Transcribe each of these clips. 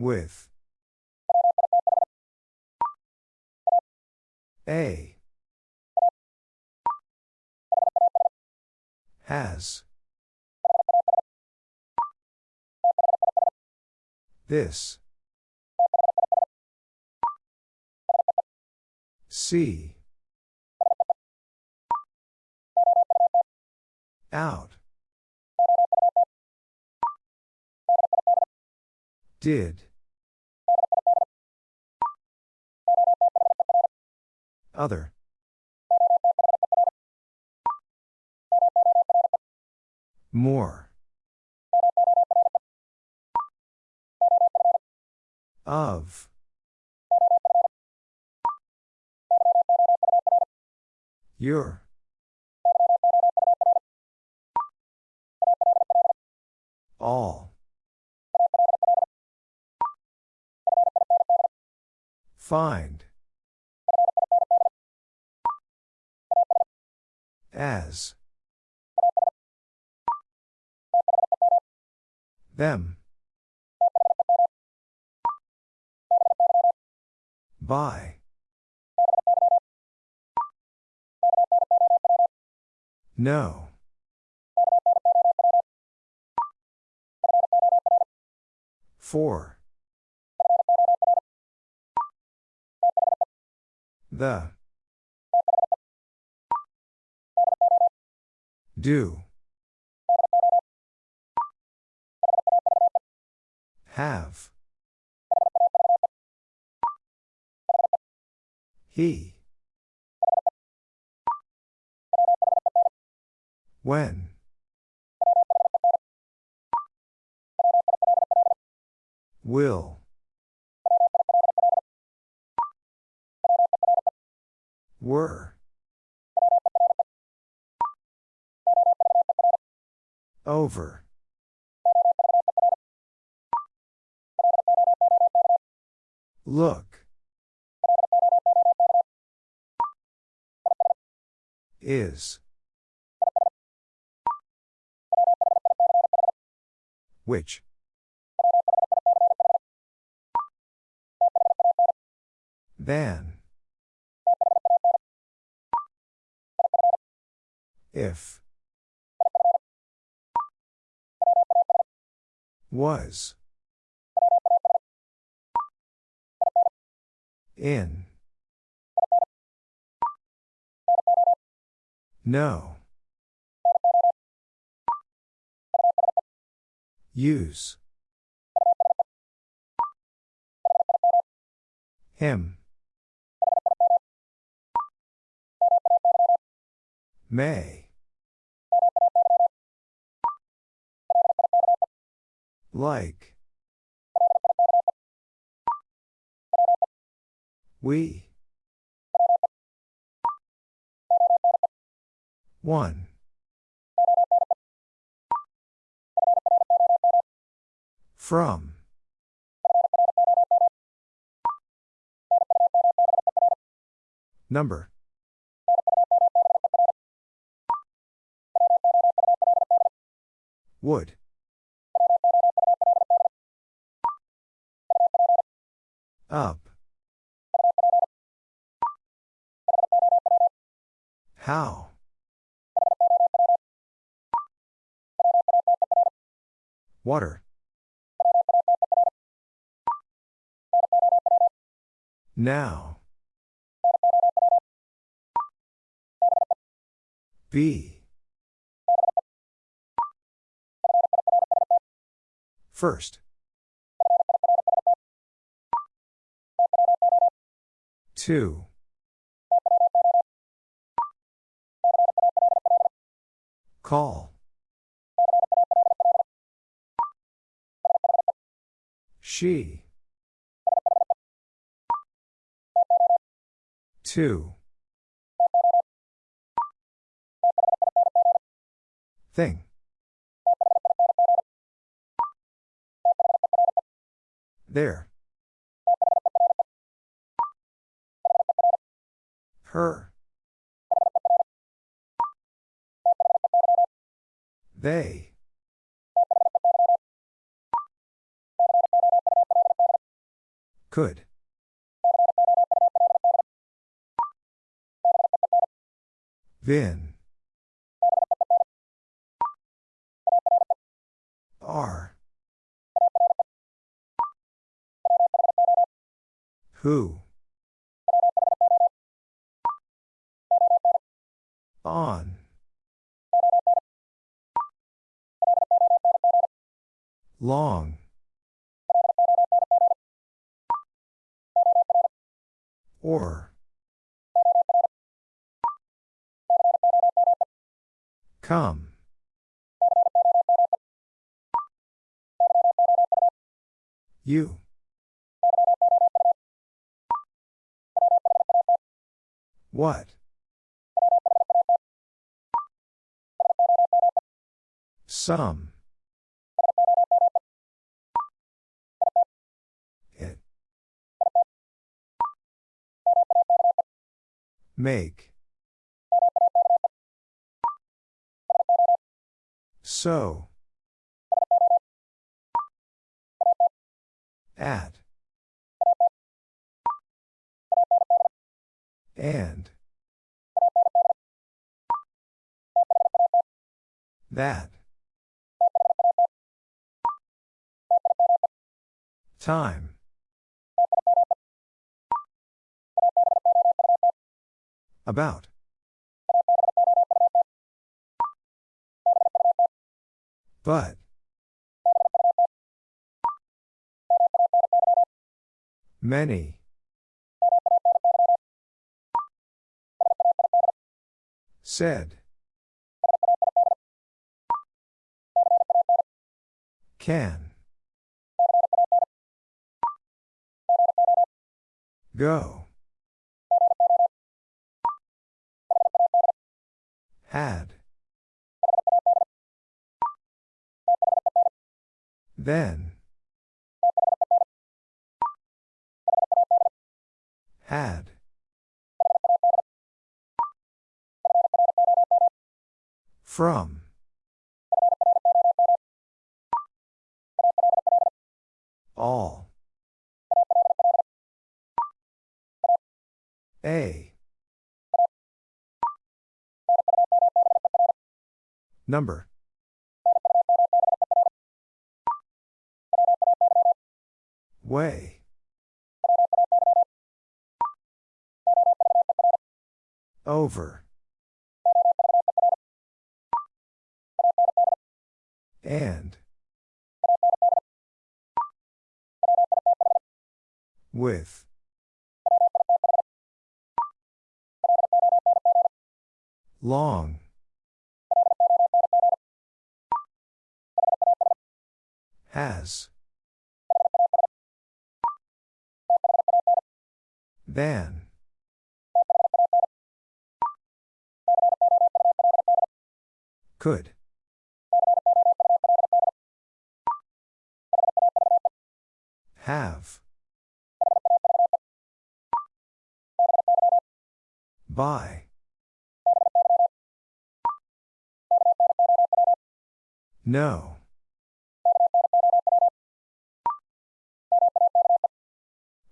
With. A. Has. This. See. Out. Did. Other. More. Of. Your. All. Find. As. Them. By. No. For. The. Do. Have. He. When. Will. Were. Over. Look. Is. Which? Than. If. Was. In. No. Use. Him. May. Like. We. One. From. Number. Would. Up. How? Water. Now. B. First. Two. Call. She. Two. Thing. There. Her. They. Could. Vin. Are. Who? On. Long. Or. Come. You. What? Some. It. Make. So. At. And. That. Time. About. But. Many. Said. Can. Go. Had. Then. Had. From. All. A. Number. Way. Over. And. With. Long. Has. Than. Could. Have. By. No.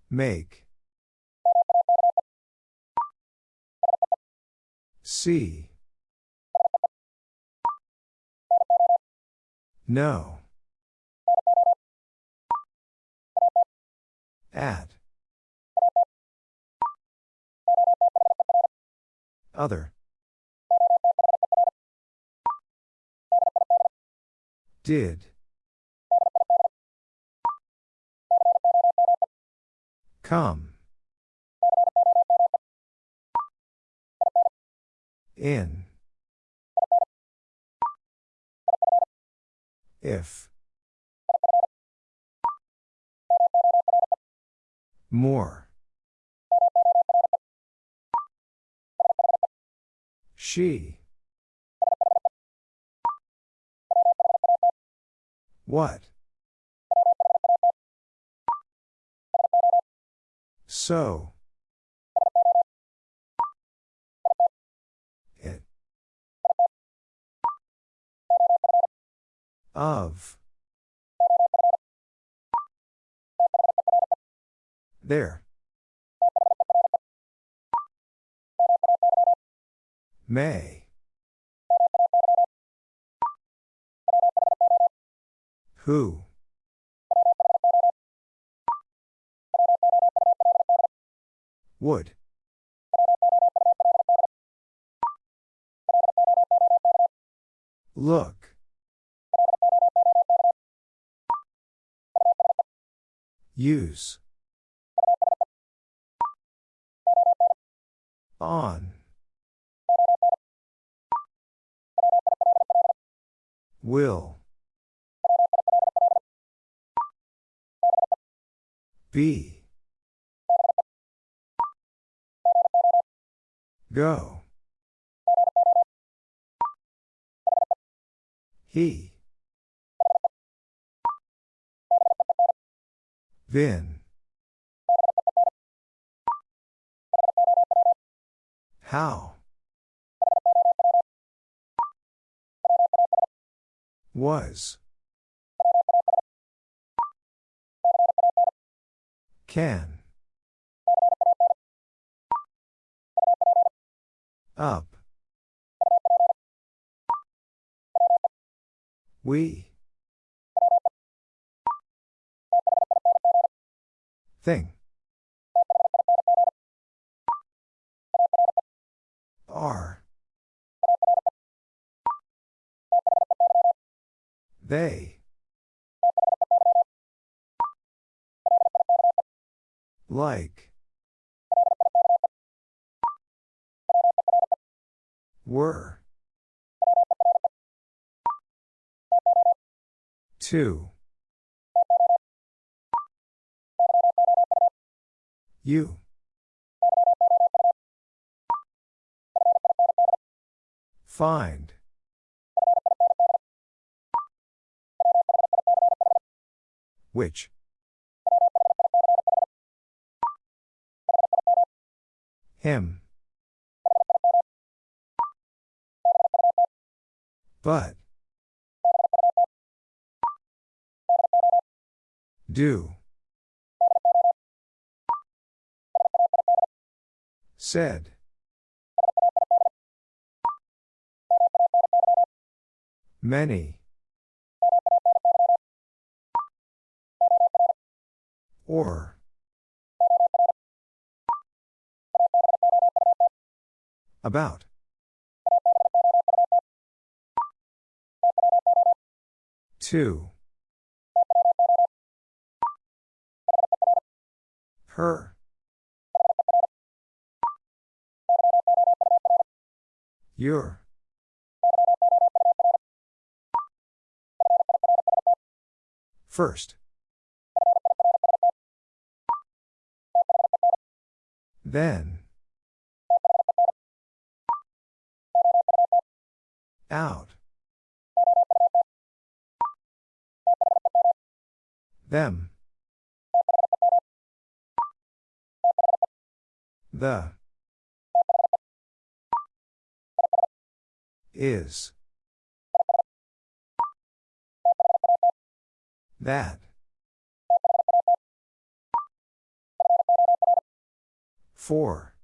Make. See. No. At. Other. Did. Come. In. If. More. She. What? So. It. Of. There. May. Who? Would. Look. Use. On. Will. Be. Go. He. Vin. How? Was. Can. Up. We. Thing. Are. They. Like. Were. Two. You. Find. Which? Him. But. Do. Said. Many. Or. About. Two. Her. Your. First. Then. Out. Them. The. Is. That. Four.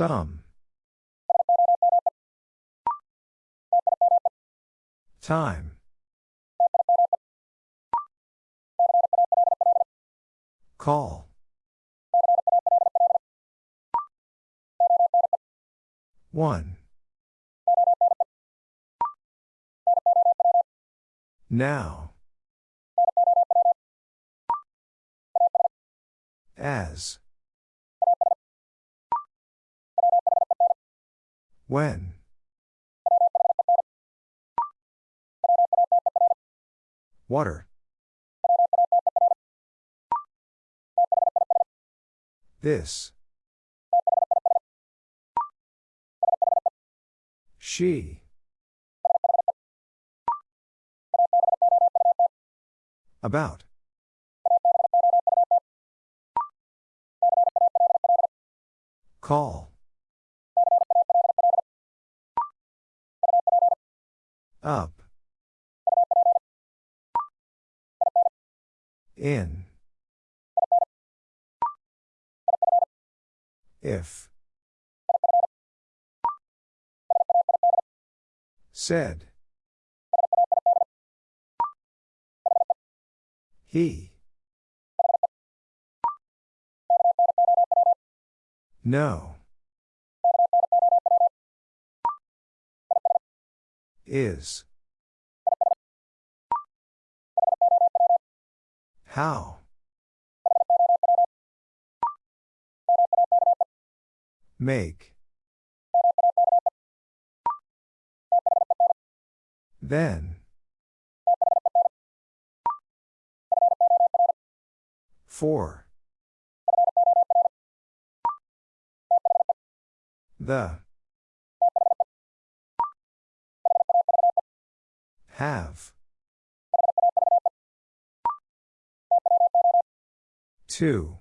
Some. Time. Call. One. Now. As. When. Water. This. She. About. Call. Up. In. If. Said. He. No. Is. How? Make. Then. For. The. Have. Two.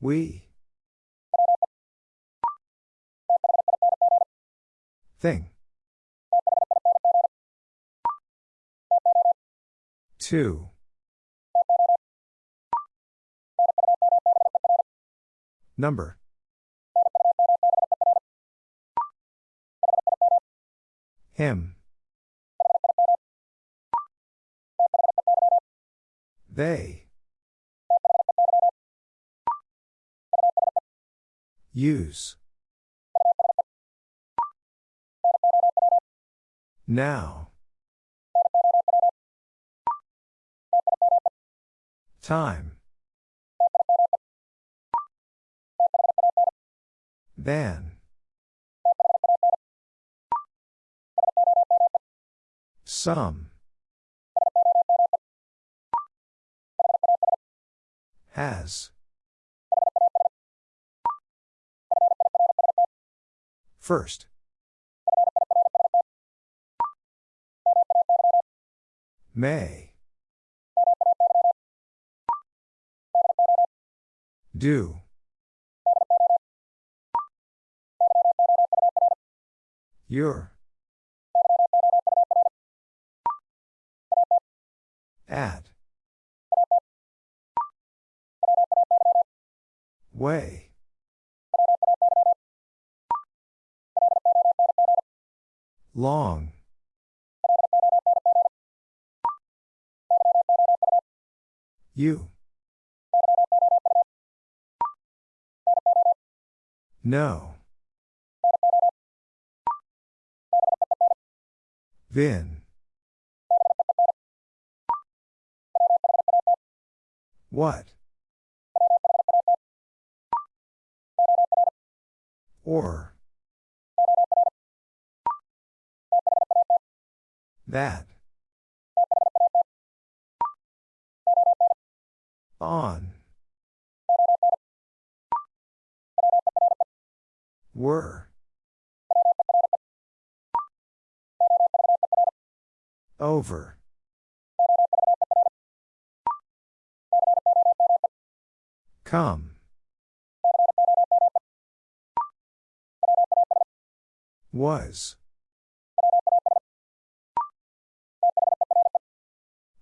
We. Thing. Two. Number. Him. They. Use. Now. Time. Than. Some. Has. First. May. Do. Your. At. Way. Long. You. No. Vin. What? Or. That. On. Were. Over. Come. Was.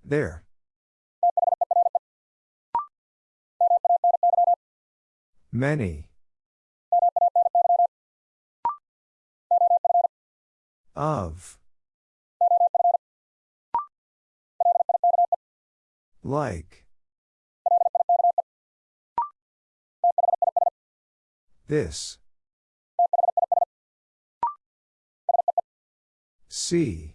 There. Many. Of. Like. This. See.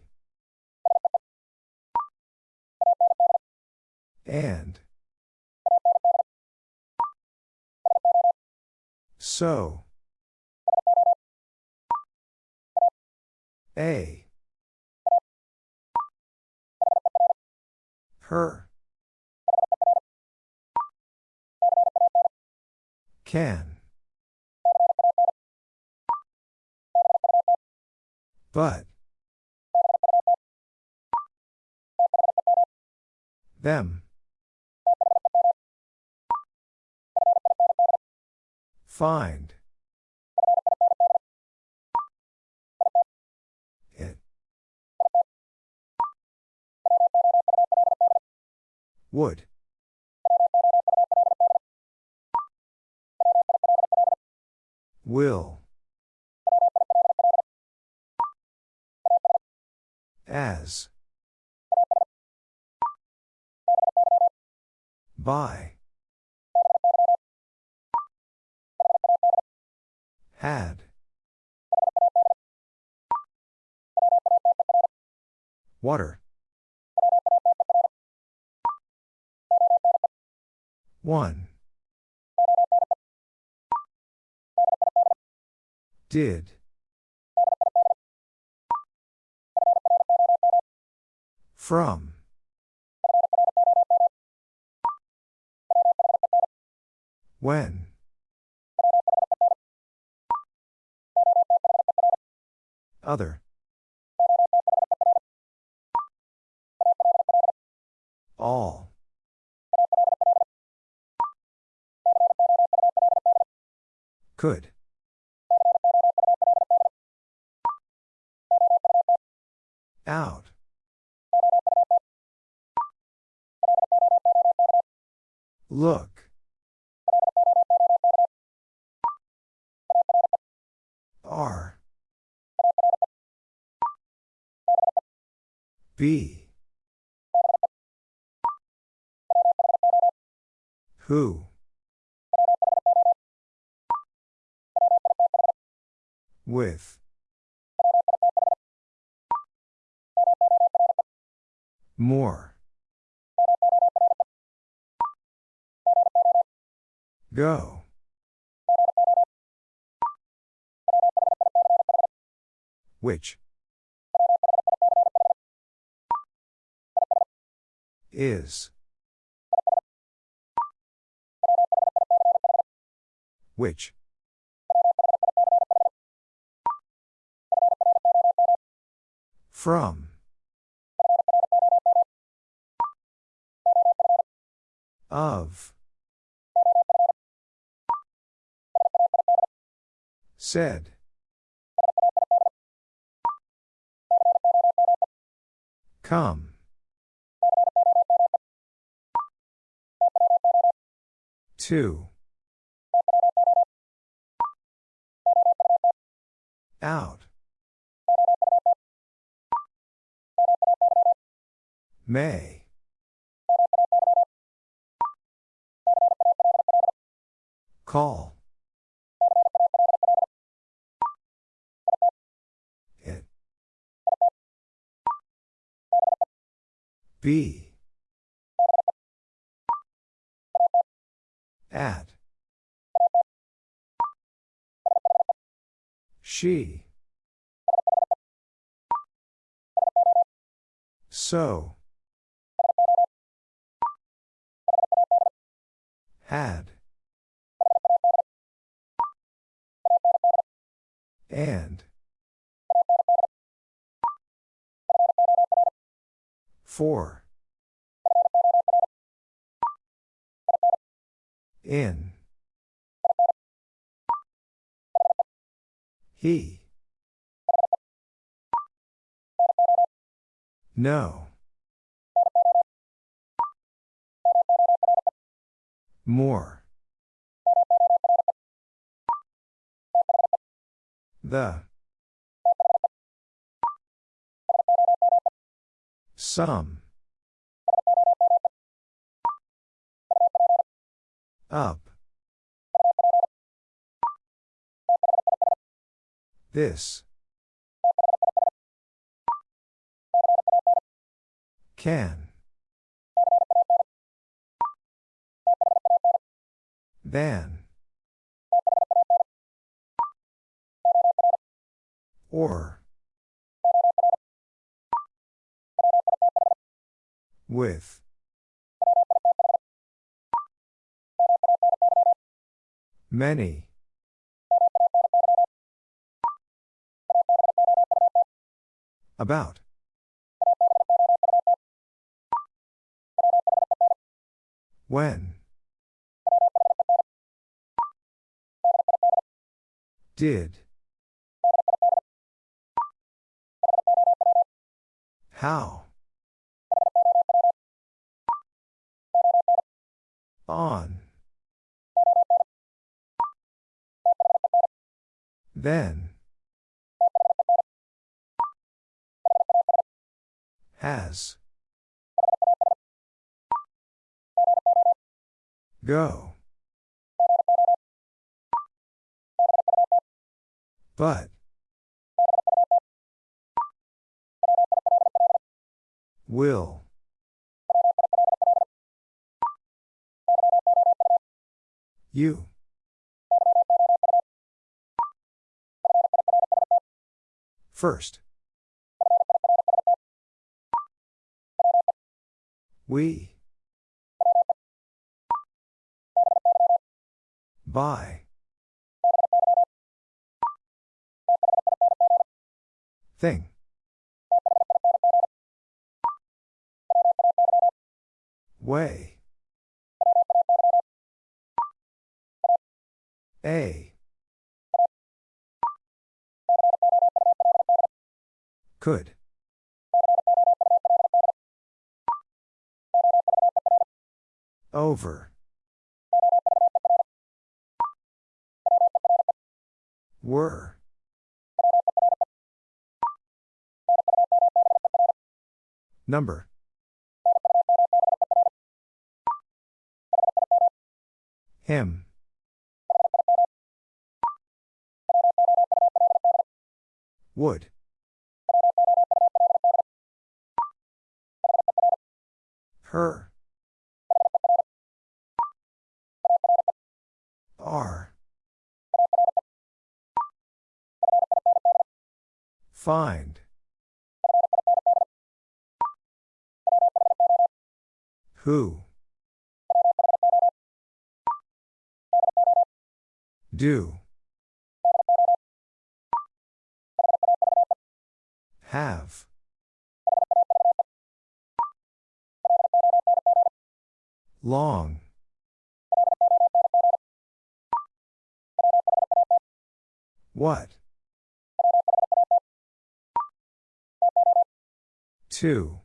And. So. A. Her. Can. But. Them. Find. It. Would. Will. As. By. Had. Water. One. Did. From. When. Other. All. Could. Out. Look. R. B. Who? With. More. Go. Which? Is. Which? From. Of. Said. Come. Two. Out. May. Call. Be. At. She. So. Had. And. For. In. He. No. More. The. Some. Up. This. Can. Than. Or. With. Many. About. When. Did. How? On. Then. Has. Go. But. Will. You. First. We. By. Thing. Way. A. Could. Over. Were. Number. Him. Would. Her. Are. Find. Who? Do. Have. Long. What? Two.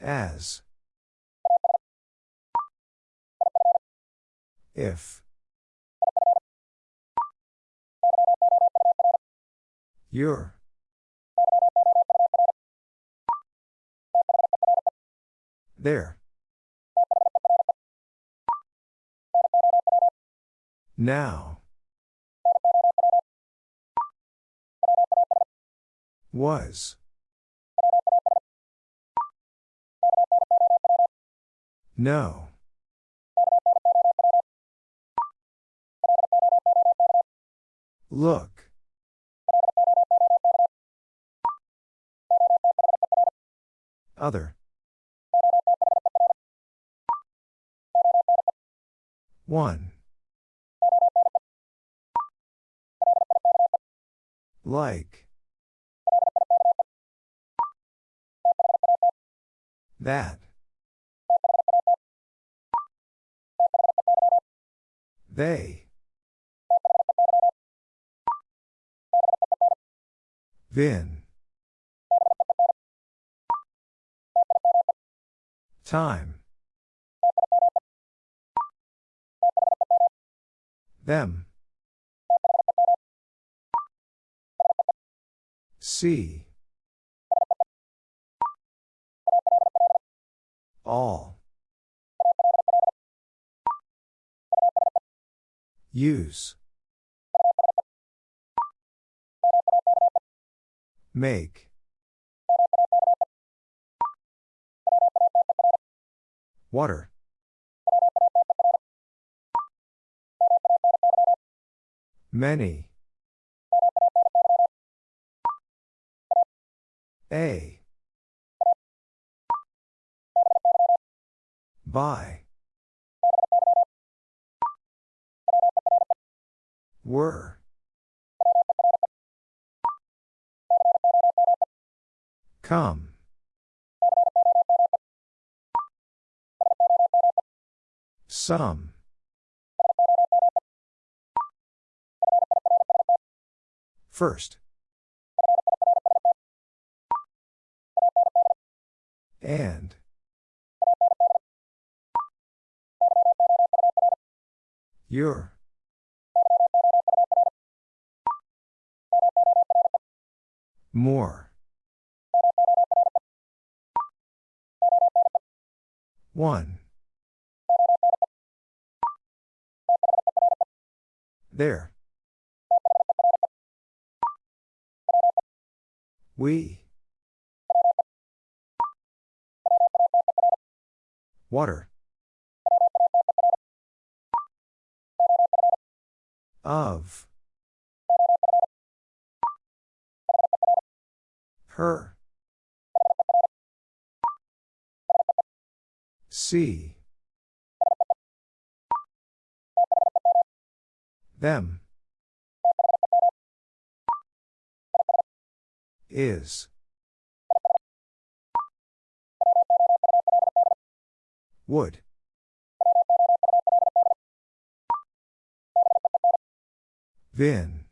As. If. Your. There. Now. Was. No. Look. Other. One. Like. That. They. Vin. Time. Them. See. All. Use. Make. Water. Many. A. By. Were. Come. Some. First. And. Your. More. One. There. We. Water. Of. Her. See. Them. Is. Would. Vin.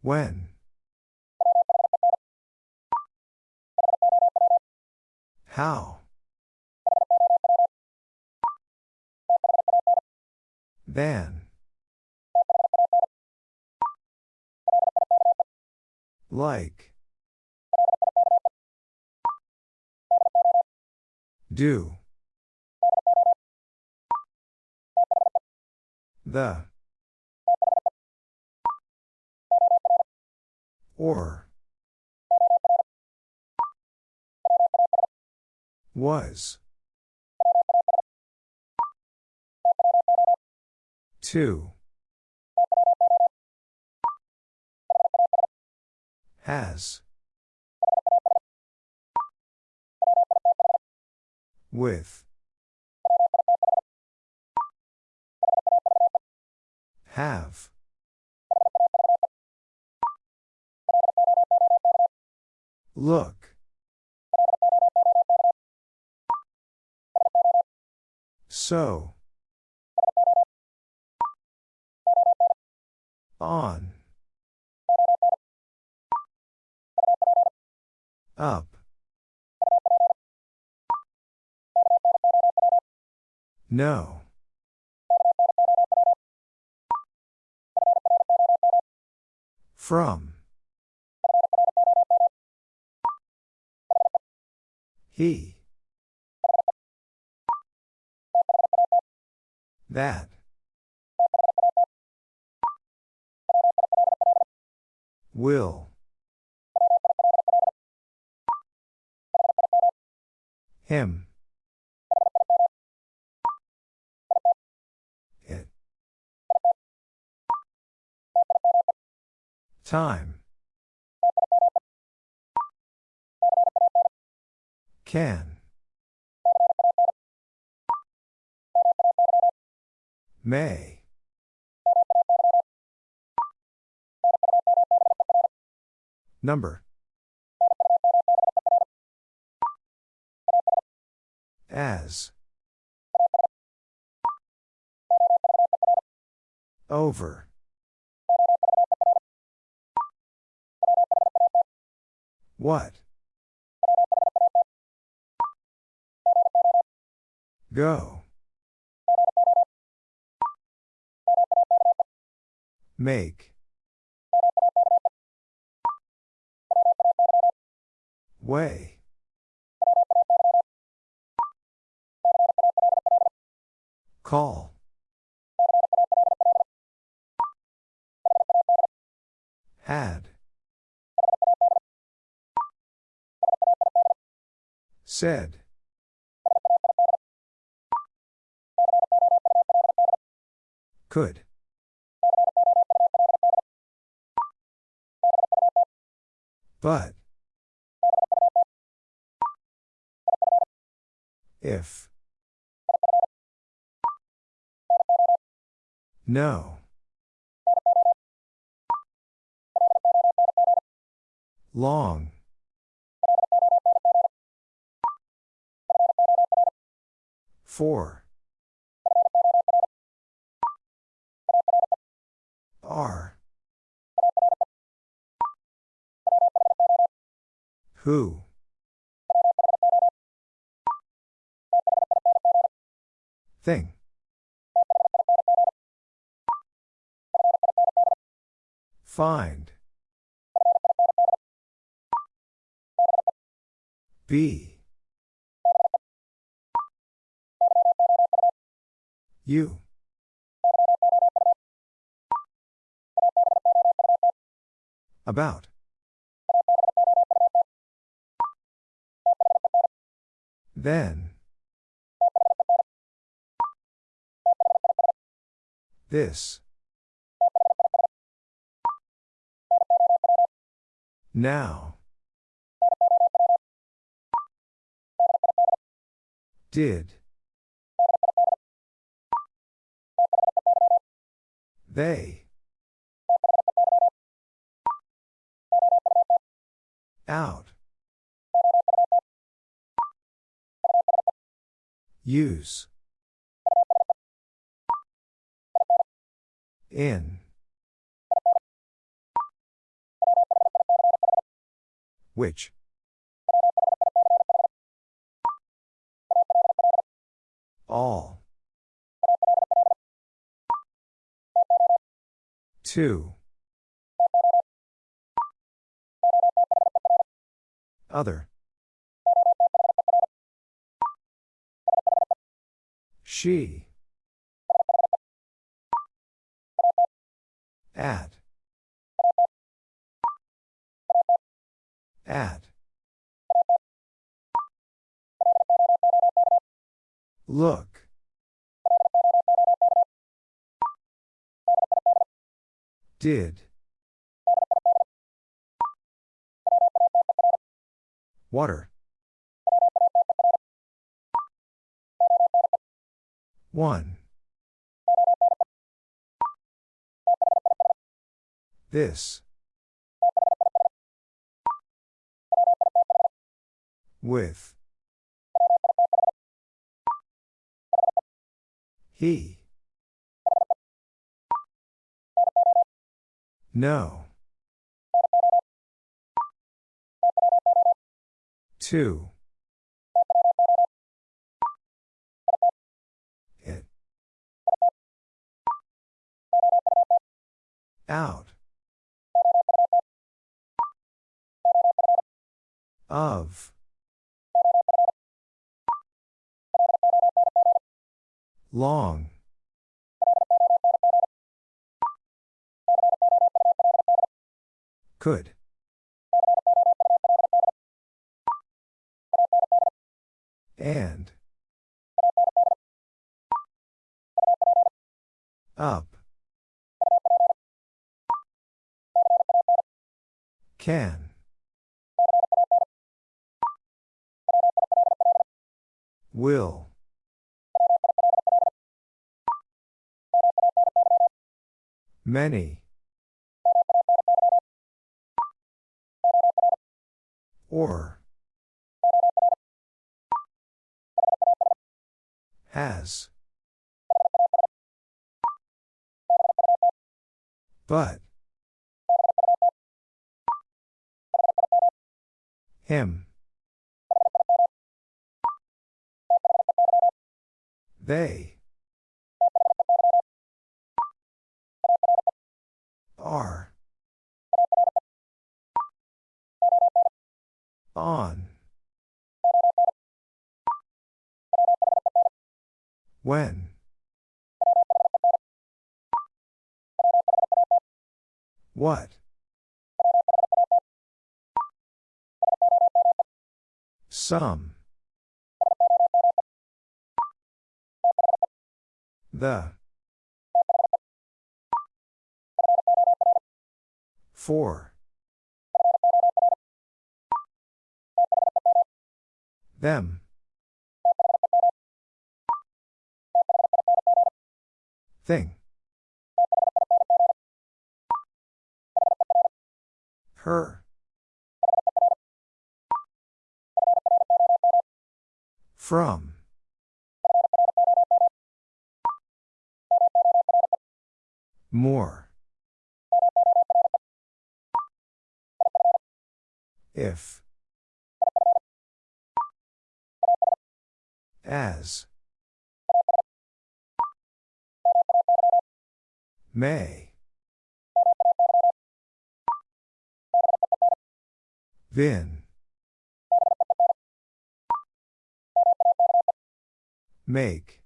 When. How. Than. Like. Do. The. Or. Was. Two. Has. With. Have. Look. So. On. Up. No. From. He. That. Will. Him. It. Time. Can. May. Number. As. Over. What? Go. Make. Way. Call. Had. Said. Could. But. If. No. Long. Four. Are. Who? Thing. Find. Be. You. About. Then. This. Now. Did. They. Out. Use. In. Which? All. Two. Other. She. At. At. Look. Did. Water. One. This. With. He. No. Two. Out. Of. Long. Could. And. Up. Can. Will. Many. Or. Has. But. Him. They. Are. On. When. What? Some. The. Four. Them. Thing. Her. From. More. If. As. May. Then. Make.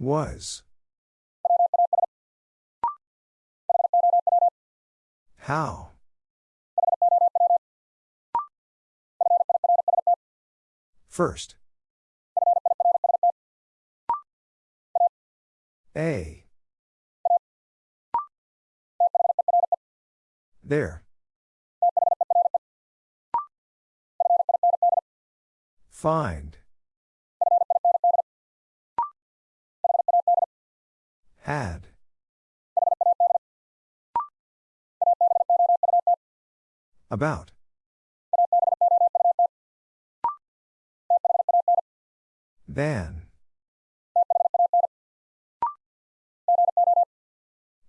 Was. How? First. A. There. Find. Had. About. Than.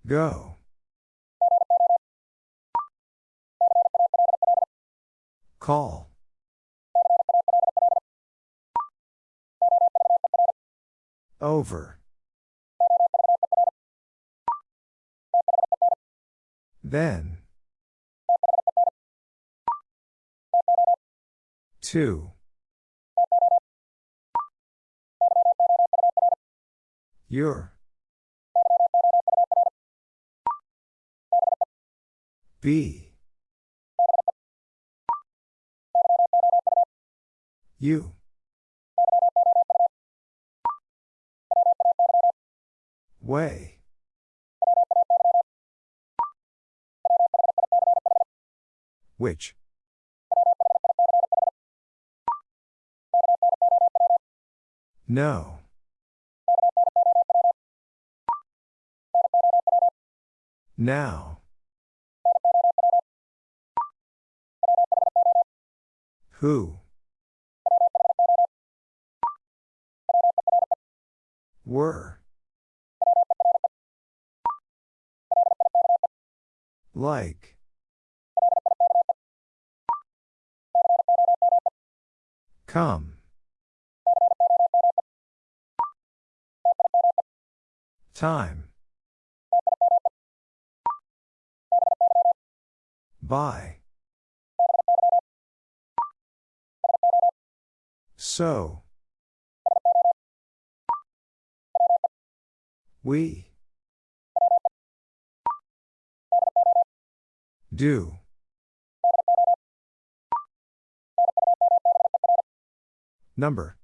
Go. Call. Over. Then. Two. Your. B. You. Way. Which? No. Now. Who? Were. Like. Come. Time. By. So. We. Do. Number.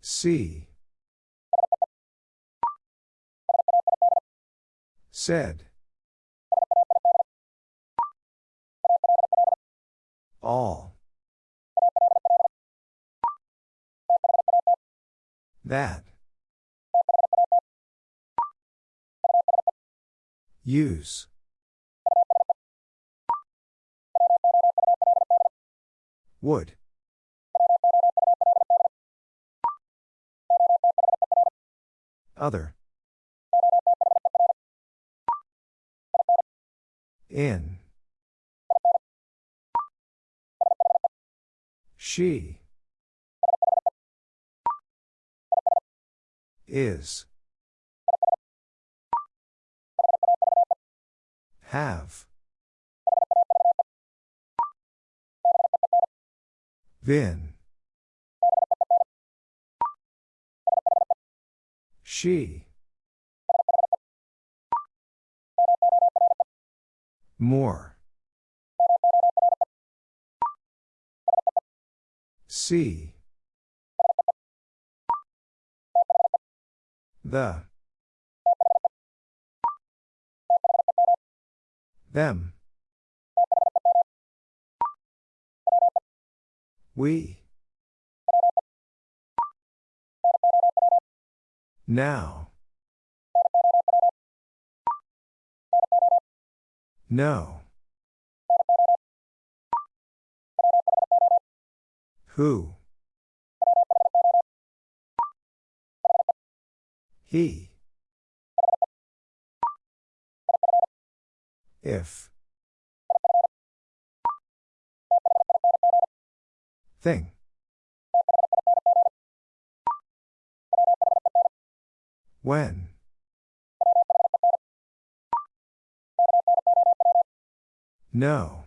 See. Said. All. That. Use. Would. Other. In. She. Is. Have. Vin. She. More. See. The. Them. We. Now. No. Who? He. If. Thing. When. No.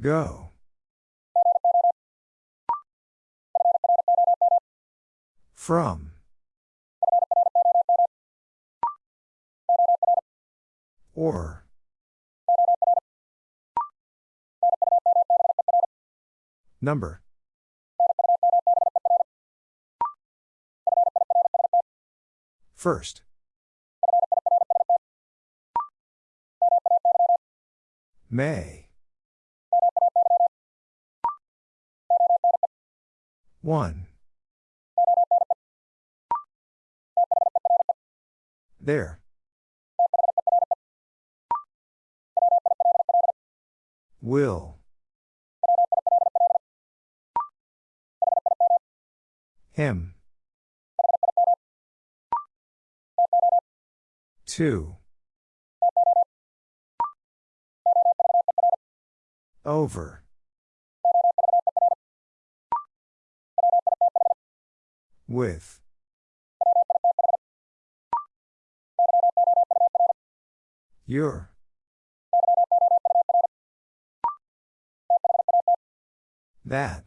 Go. From. Or. Number. First. May. One. There. Will. Him. Two. Over. With. Your. That.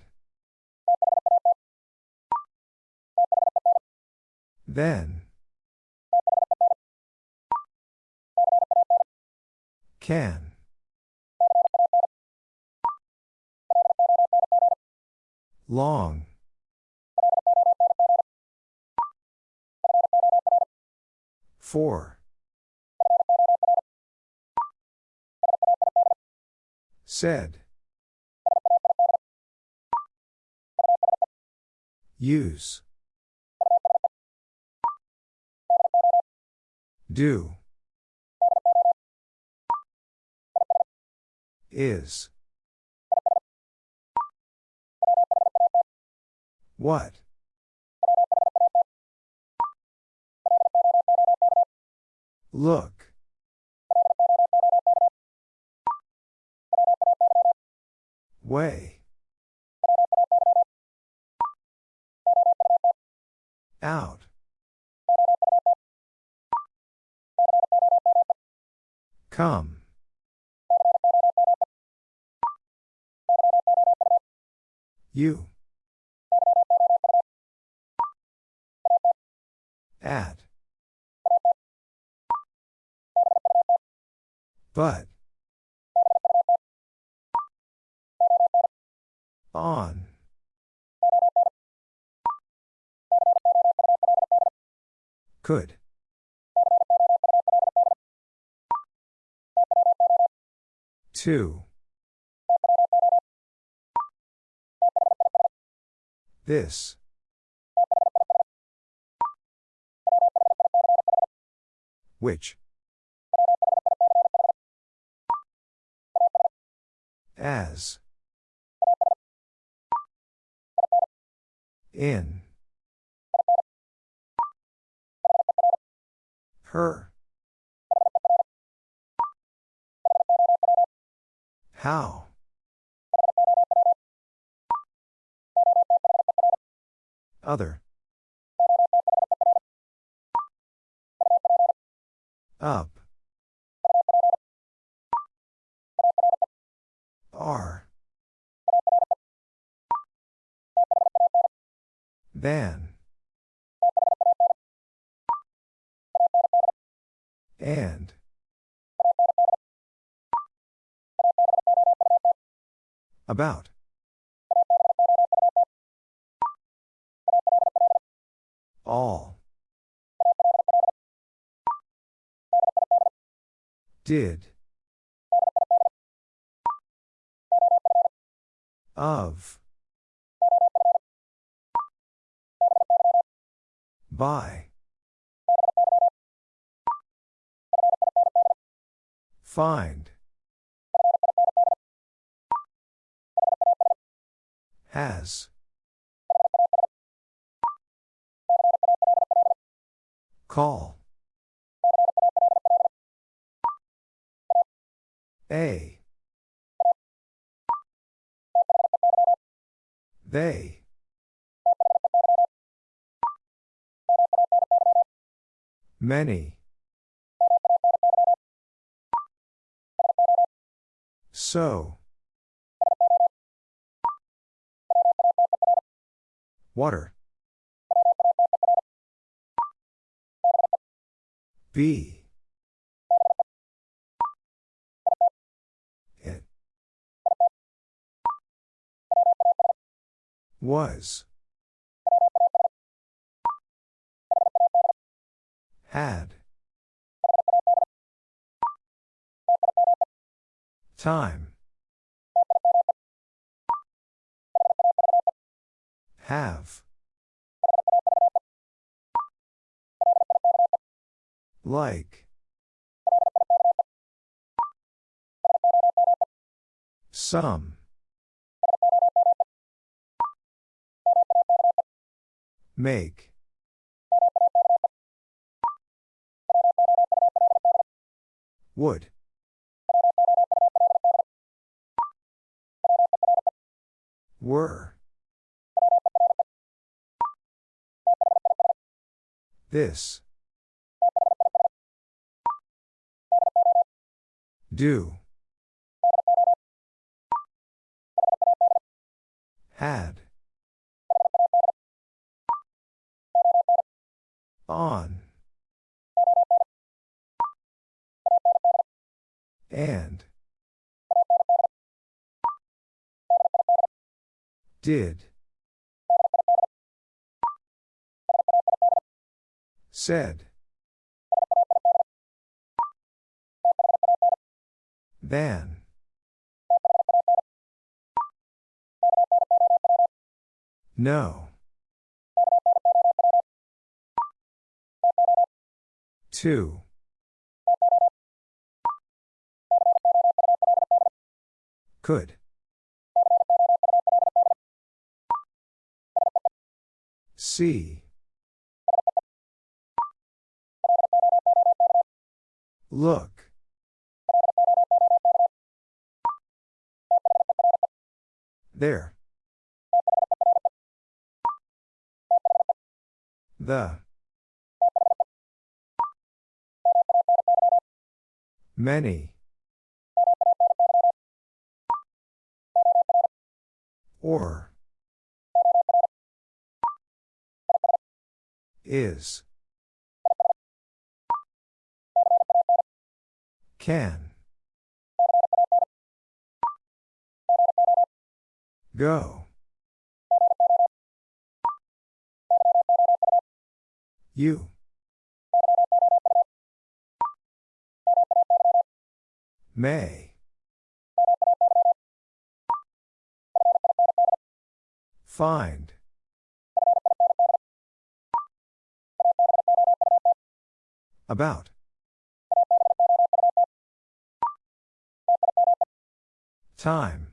Then. Can. Long. Four. Said. Use. Do. Is. What? Look. Way. Out. Come. You. At. But. On. Could. Two. This. Which? As. In. Her. How? Other. Up. R. Than. And. About. All. Did. Of. By. Find. Has. Call. A. They. Many. So. Water. B. It. Was. Had. Time. Have. Like. Some. Make. Would. Were. This. Do. Had. On. And. Did. Said. Than. No. Two. Could. See. Look. There. The. Many. Or. Is. Can. Go. You. May. Find. About. Time.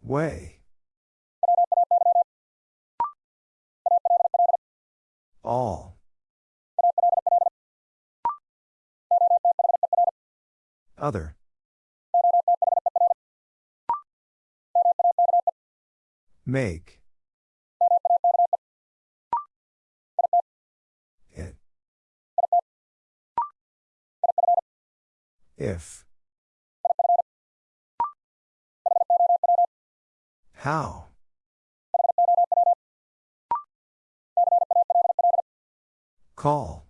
Way. All. Other. Make. If. How? Call.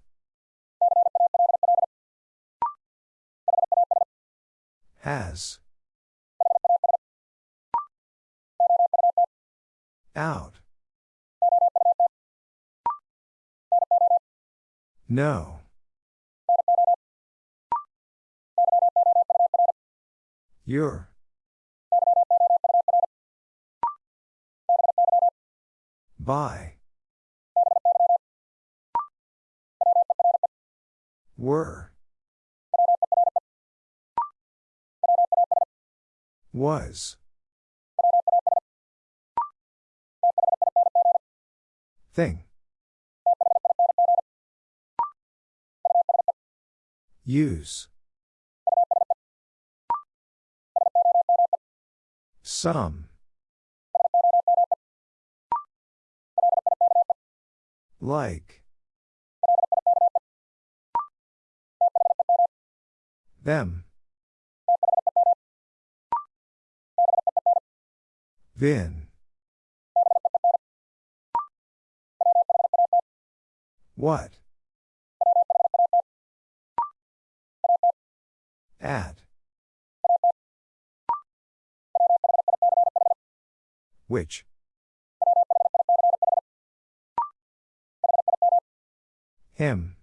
Has. Out. No. Your. By. Were. Was. Thing. Use. Some. Like. Them. Vin. What? At. Which? Him.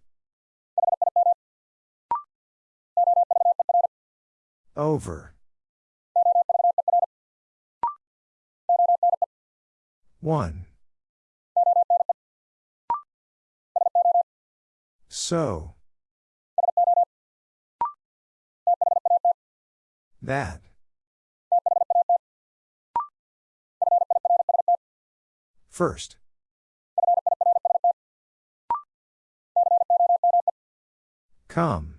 Over. One. So. That. First. Come.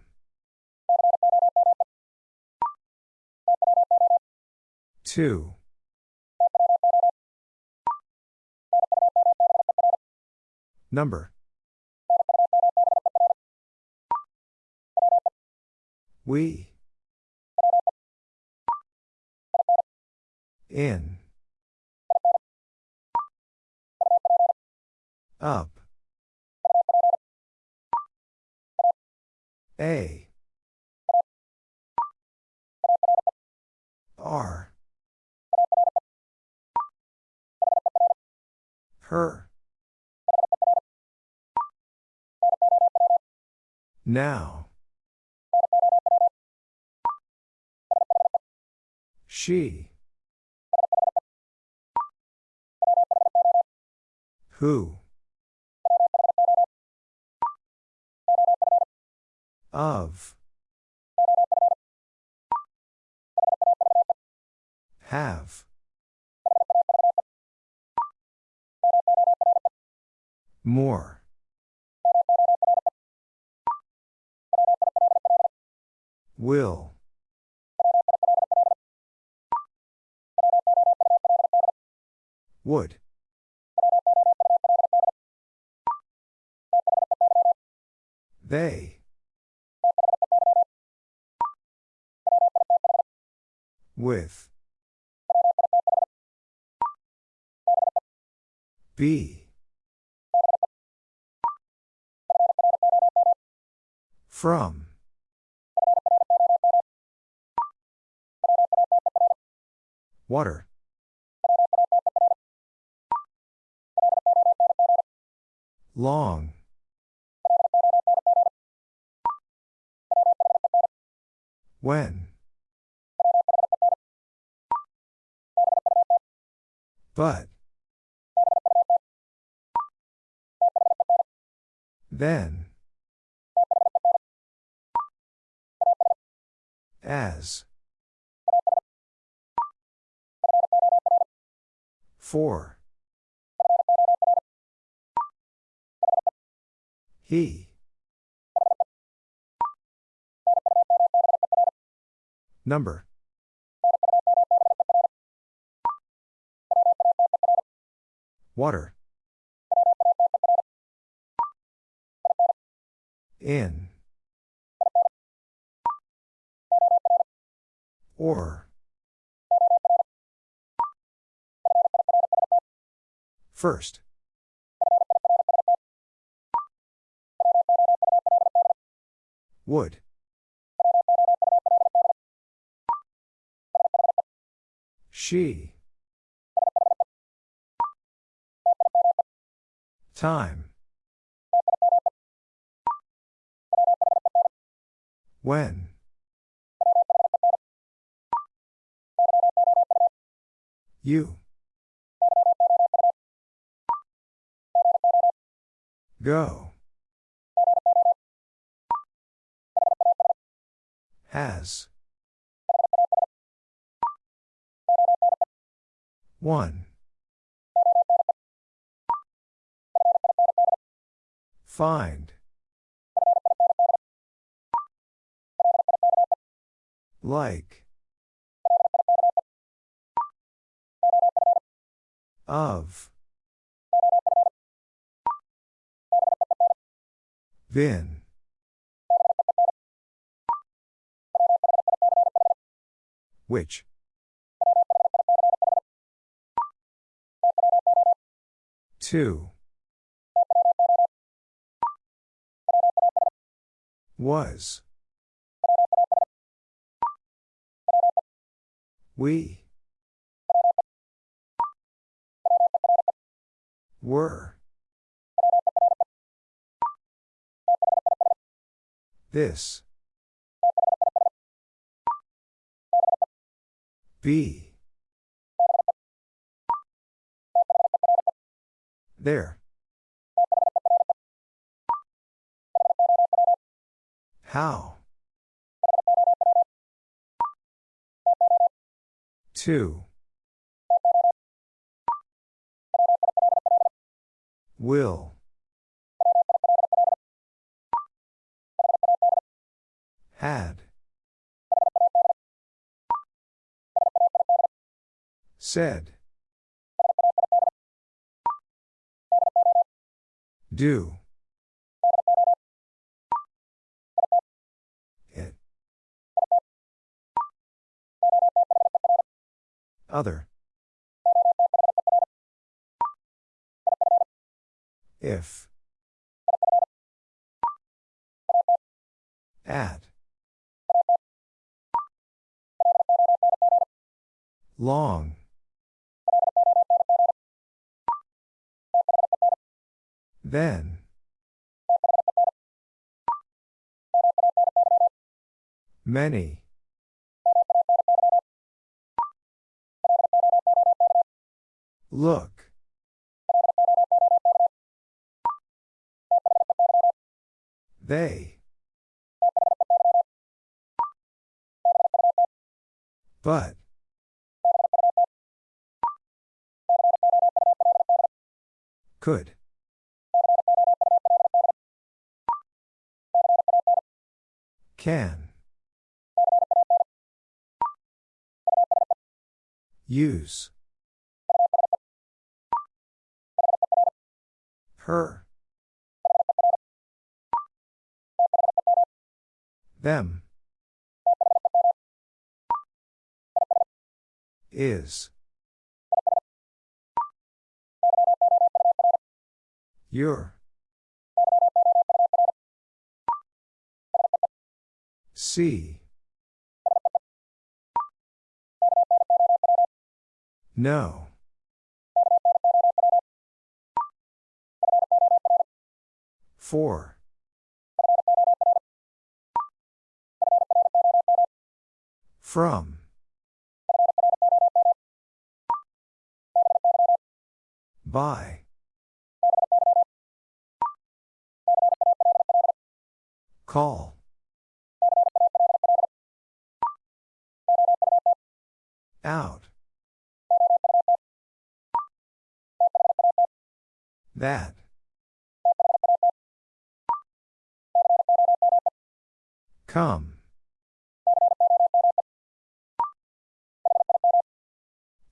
Two. Number. We. In. Up. A. R. Her. Now. She. Who? Of. Have. More. Will. Would. They. With. B. From. Water. Long. When? But. Then. As. For. He. Number. Water. In. Or. First. Would. She. Time. When? You. Go. Has. One. Find. Like. Of. Vin. Which? Two. Was. We. Were. This. Be. There. How? Two. Will. Had. Said. Do. Other. If. At. Long. Then. Many. Look. They. But. Could. Can. Use. Her. Them. Is. Your. See. No. Four. From. By. Call. Out. That. Come.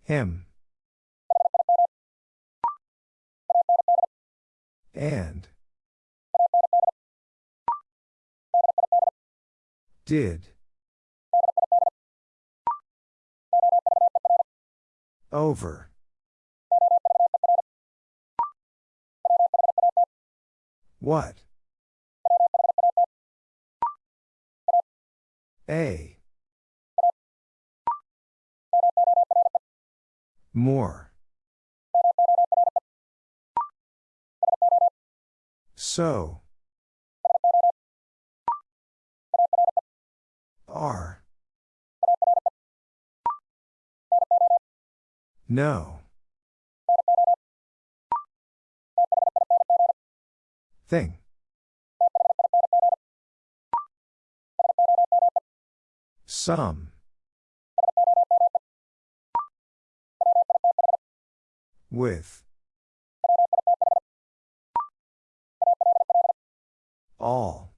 Him. And. Did. Over. What? A. More. So. R. No. Thing. Some. With. All.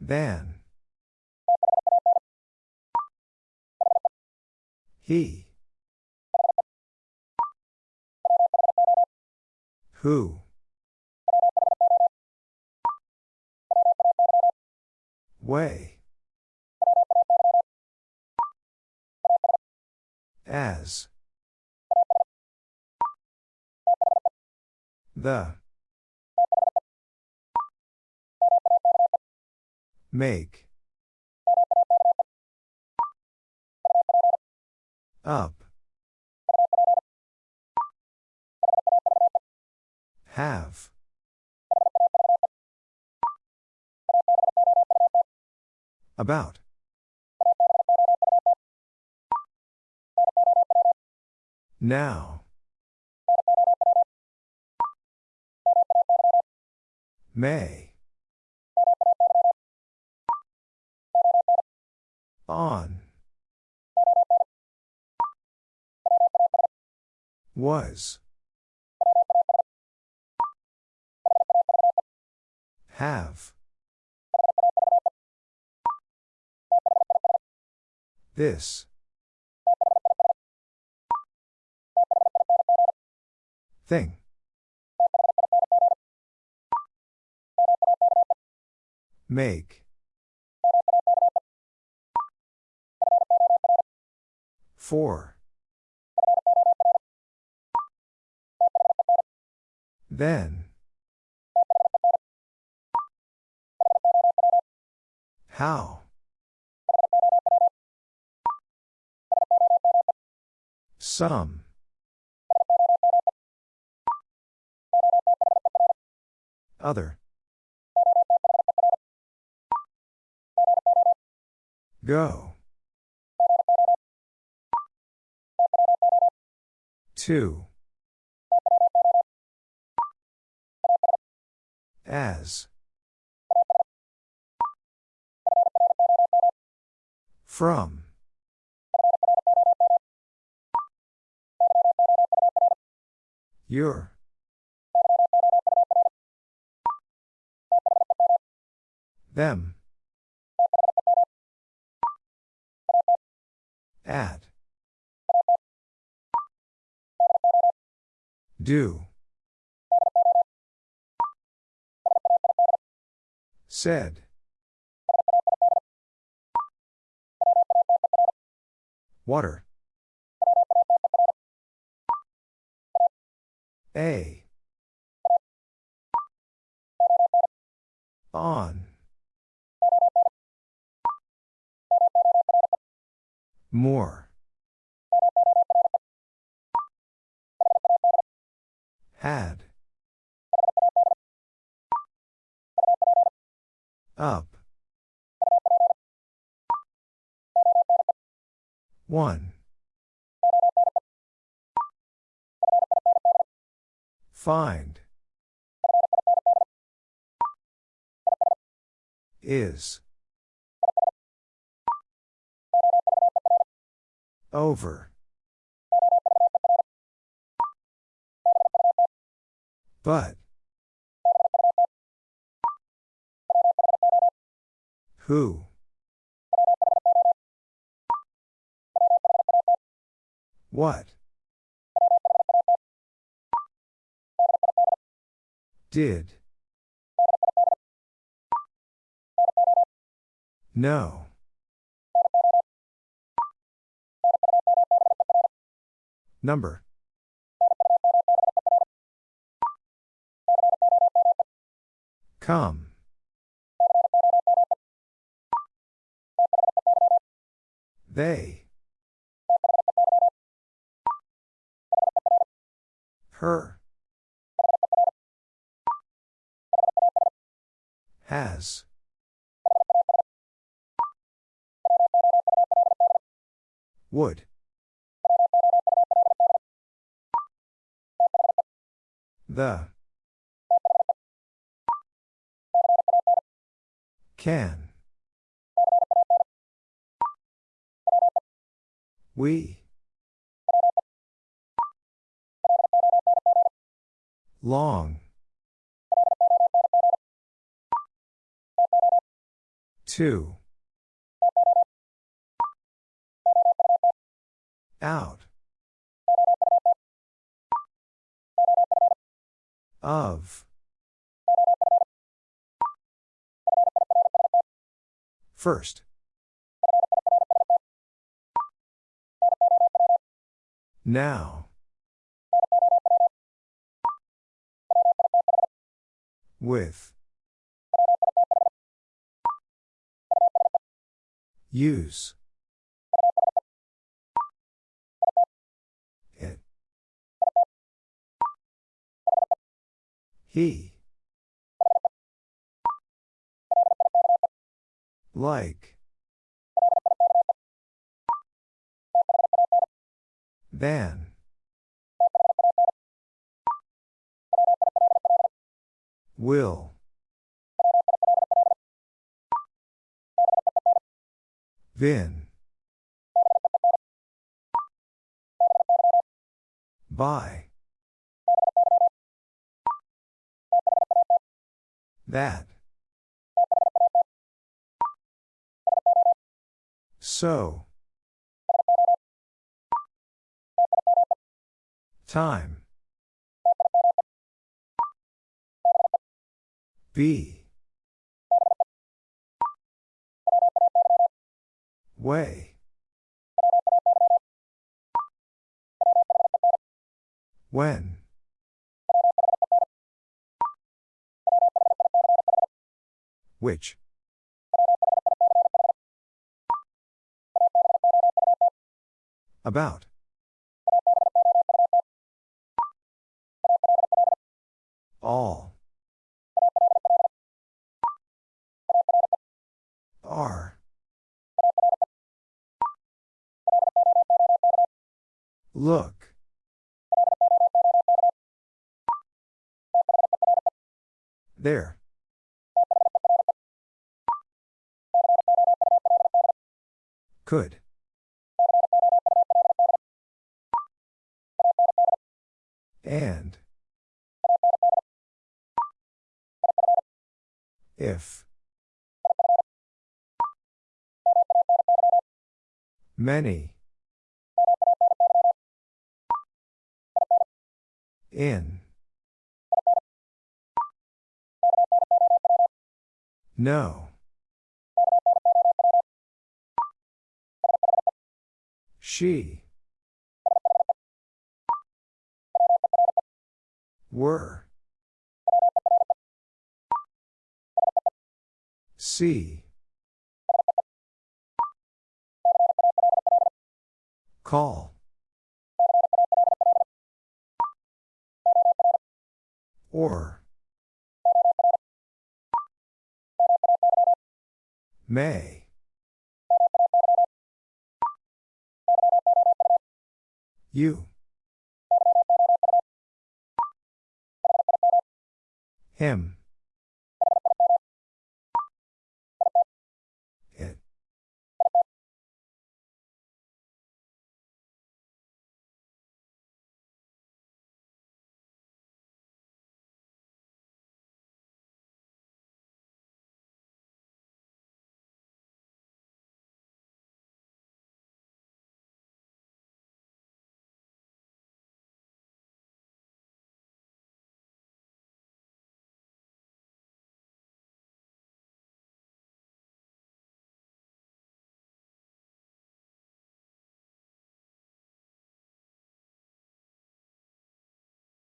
Then. He. Who? Way. As. The. Make. Up. Have. About. Now. May. On. Was. Have. This. Thing. Make. Four. Then. How? Some. Other. Go. Two. As. From. Your. Them. At. Do. Said. Water. A. On. More. Had. Up. One. Find. Is. Over. But. Who? What? Did. No. Number. Come. They. Her. Has. Would. The. Can. We. Long. Two. Out. Of. First. Now. With. Use. It. He. Like. Than. Will. Vin. By. That. So. Time. Be. Way. When. Which. About. All. Are. Look. There. Could. And. If. Many. In. No. She. Were. See. Call. Or. May. You. Him.